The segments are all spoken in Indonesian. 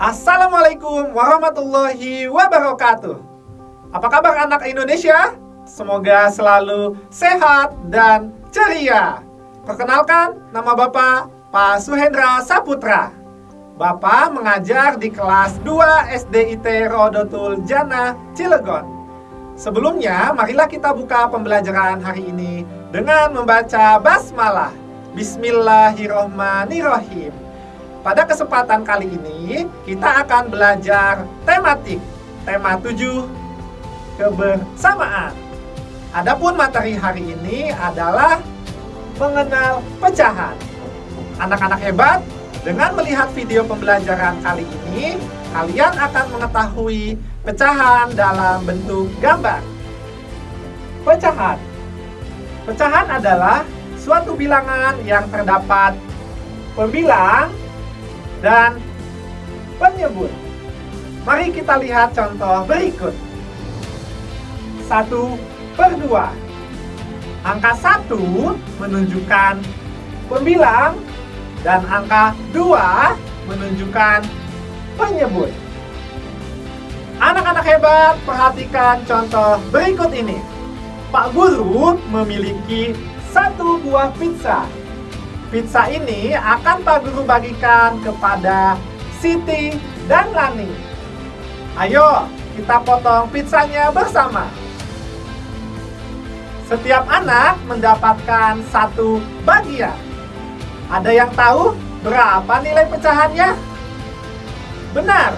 Assalamualaikum warahmatullahi wabarakatuh. Apa kabar anak Indonesia? Semoga selalu sehat dan ceria. Perkenalkan, nama Bapak Pak Suhendra Saputra. Bapak mengajar di kelas 2 SDIT Rodotul Jana, Cilegon. Sebelumnya, marilah kita buka pembelajaran hari ini dengan membaca basmalah. Bismillahirrohmanirrohim. Pada kesempatan kali ini, kita akan belajar tematik, tema 7, kebersamaan. Adapun materi hari ini adalah mengenal pecahan. Anak-anak hebat, dengan melihat video pembelajaran kali ini, kalian akan mengetahui pecahan dalam bentuk gambar. Pecahan Pecahan adalah suatu bilangan yang terdapat pembilang dan penyebut. Mari kita lihat contoh berikut. 1 per 2. Angka 1 menunjukkan pembilang dan angka 2 menunjukkan penyebut. Anak-anak hebat, perhatikan contoh berikut ini. Pak Guru memiliki satu buah pizza Pizza ini akan Pak Guru bagikan kepada Siti dan Lani. Ayo, kita potong pizzanya bersama. Setiap anak mendapatkan satu bagian. Ada yang tahu berapa nilai pecahannya? Benar,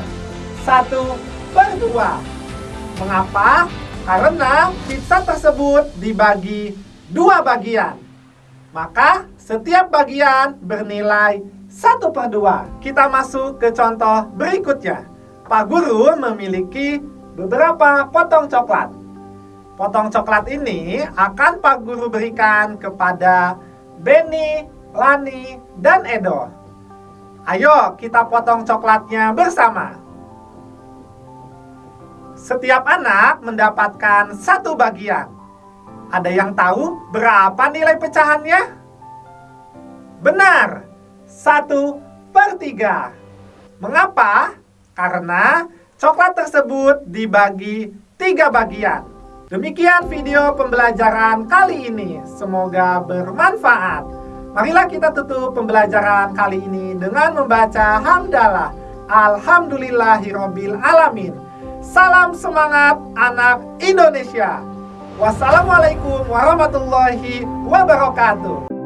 satu per dua. Mengapa? Karena pizza tersebut dibagi dua bagian. Maka setiap bagian bernilai 1 per 2. Kita masuk ke contoh berikutnya. Pak Guru memiliki beberapa potong coklat. Potong coklat ini akan Pak Guru berikan kepada Benny, Lani, dan Edo. Ayo kita potong coklatnya bersama. Setiap anak mendapatkan satu bagian. Ada yang tahu berapa nilai pecahannya? Benar, satu per tiga. Mengapa? Karena coklat tersebut dibagi tiga bagian. Demikian video pembelajaran kali ini. Semoga bermanfaat. Marilah kita tutup pembelajaran kali ini dengan membaca hamdalah. Alhamdulillahirobbil alamin. Salam semangat anak Indonesia. Wassalamualaikum warahmatullahi wabarakatuh.